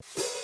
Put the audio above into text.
you